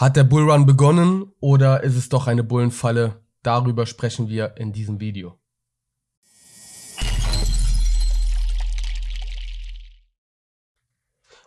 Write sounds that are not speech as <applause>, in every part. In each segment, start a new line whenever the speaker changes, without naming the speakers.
Hat der Bullrun begonnen oder ist es doch eine Bullenfalle? Darüber sprechen wir in diesem Video.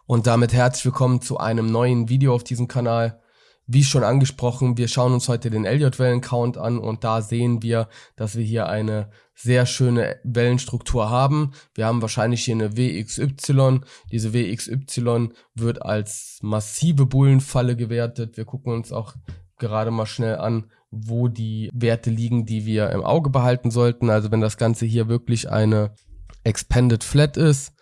Und damit herzlich willkommen zu einem neuen Video auf diesem Kanal. Wie schon angesprochen, wir schauen uns heute den Elliott-Wellen-Count an und da sehen wir, dass wir hier eine sehr schöne Wellenstruktur haben. Wir haben wahrscheinlich hier eine WXY. Diese WXY wird als massive Bullenfalle gewertet. Wir gucken uns auch gerade mal schnell an, wo die Werte liegen, die wir im Auge behalten sollten. Also wenn das Ganze hier wirklich eine Expanded Flat ist,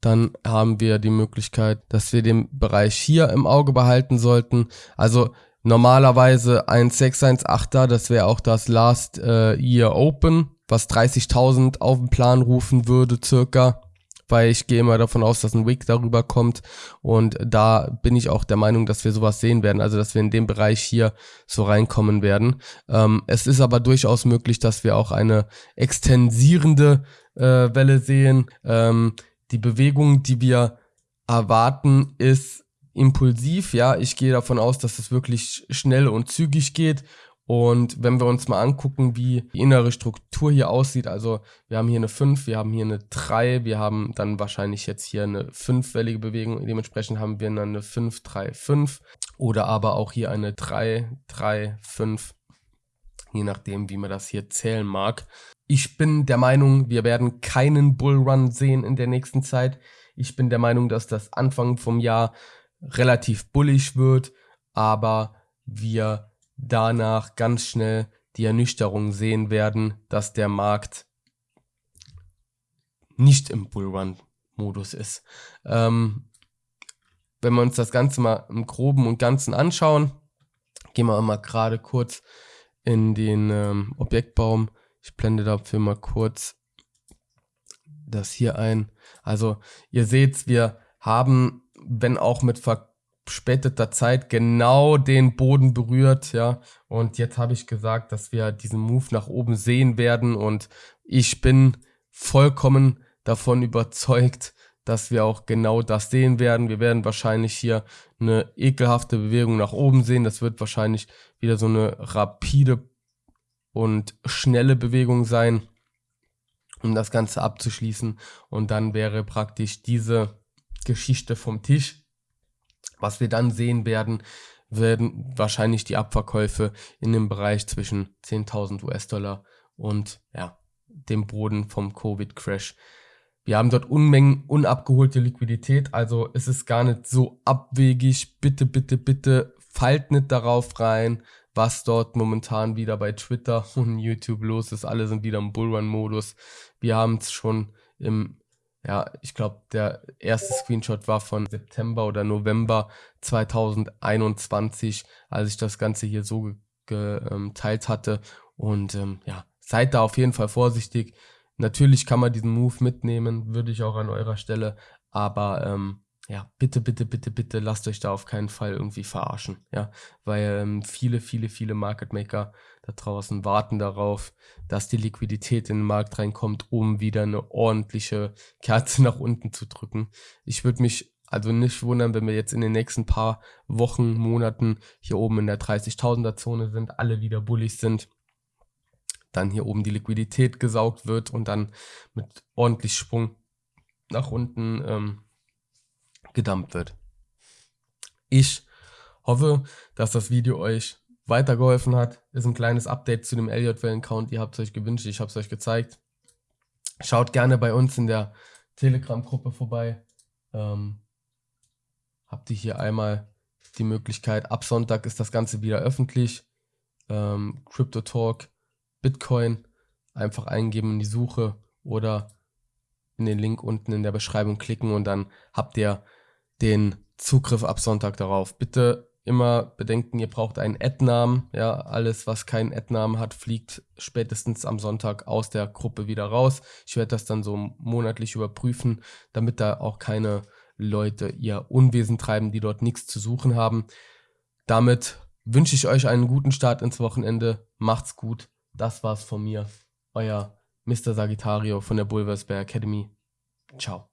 dann haben wir die Möglichkeit, dass wir den Bereich hier im Auge behalten sollten. Also normalerweise 1,618er, das wäre auch das Last äh, Year Open, was 30.000 auf den Plan rufen würde circa, weil ich gehe immer davon aus, dass ein Wick darüber kommt und da bin ich auch der Meinung, dass wir sowas sehen werden, also dass wir in dem Bereich hier so reinkommen werden. Ähm, es ist aber durchaus möglich, dass wir auch eine extensierende äh, Welle sehen. Ähm, die Bewegung, die wir erwarten, ist impulsiv. Ja, ich gehe davon aus, dass es wirklich schnell und zügig geht. Und wenn wir uns mal angucken, wie die innere Struktur hier aussieht, also wir haben hier eine 5, wir haben hier eine 3, wir haben dann wahrscheinlich jetzt hier eine 5-wellige Bewegung, dementsprechend haben wir dann eine 5, 3, 5 oder aber auch hier eine 3, 3, 5, je nachdem, wie man das hier zählen mag. Ich bin der Meinung, wir werden keinen Bullrun sehen in der nächsten Zeit. Ich bin der Meinung, dass das Anfang vom Jahr relativ bullig wird, aber wir danach ganz schnell die Ernüchterung sehen werden, dass der Markt nicht im Bullrun-Modus ist. Ähm, wenn wir uns das Ganze mal im Groben und Ganzen anschauen, gehen wir mal gerade kurz in den ähm, Objektbaum ich blende dafür mal kurz das hier ein. Also ihr seht, wir haben, wenn auch mit verspäteter Zeit, genau den Boden berührt, ja. Und jetzt habe ich gesagt, dass wir diesen Move nach oben sehen werden und ich bin vollkommen davon überzeugt, dass wir auch genau das sehen werden. Wir werden wahrscheinlich hier eine ekelhafte Bewegung nach oben sehen. Das wird wahrscheinlich wieder so eine rapide und schnelle Bewegung sein, um das Ganze abzuschließen. Und dann wäre praktisch diese Geschichte vom Tisch. Was wir dann sehen werden, werden wahrscheinlich die Abverkäufe in dem Bereich zwischen 10.000 US-Dollar und ja, dem Boden vom Covid-Crash. Wir haben dort Unmengen unabgeholte Liquidität, also es ist gar nicht so abwegig. Bitte, bitte, bitte fallt nicht darauf rein was dort momentan wieder bei Twitter <laughs> und YouTube los ist. Alle sind wieder im Bullrun-Modus. Wir haben es schon im, ja, ich glaube, der erste Screenshot war von September oder November 2021, als ich das Ganze hier so geteilt hatte. Und ähm, ja, seid da auf jeden Fall vorsichtig. Natürlich kann man diesen Move mitnehmen, würde ich auch an eurer Stelle. Aber ähm, ja, bitte, bitte, bitte, bitte lasst euch da auf keinen Fall irgendwie verarschen, ja, weil ähm, viele, viele, viele Market Maker da draußen warten darauf, dass die Liquidität in den Markt reinkommt, um wieder eine ordentliche Kerze <laughs> nach unten zu drücken. Ich würde mich also nicht wundern, wenn wir jetzt in den nächsten paar Wochen, Monaten hier oben in der 30.000er Zone sind, alle wieder bullig sind, dann hier oben die Liquidität gesaugt wird und dann mit ordentlich Sprung nach unten ähm, gedumpt wird. Ich hoffe, dass das Video euch weitergeholfen hat. Ist ein kleines Update zu dem Elliott-Wellen-Count. Ihr habt es euch gewünscht, ich habe es euch gezeigt. Schaut gerne bei uns in der Telegram-Gruppe vorbei. Ähm, habt ihr hier einmal die Möglichkeit, ab Sonntag ist das Ganze wieder öffentlich. Ähm, Crypto Talk, Bitcoin, einfach eingeben in die Suche oder in den Link unten in der Beschreibung klicken und dann habt ihr den Zugriff ab Sonntag darauf. Bitte immer bedenken, ihr braucht einen Ad-Namen. Ja, alles, was keinen Ad-Namen hat, fliegt spätestens am Sonntag aus der Gruppe wieder raus. Ich werde das dann so monatlich überprüfen, damit da auch keine Leute ihr Unwesen treiben, die dort nichts zu suchen haben. Damit wünsche ich euch einen guten Start ins Wochenende. Macht's gut. Das war's von mir. Euer Mr. Sagittario von der Bulversberg Academy. Ciao.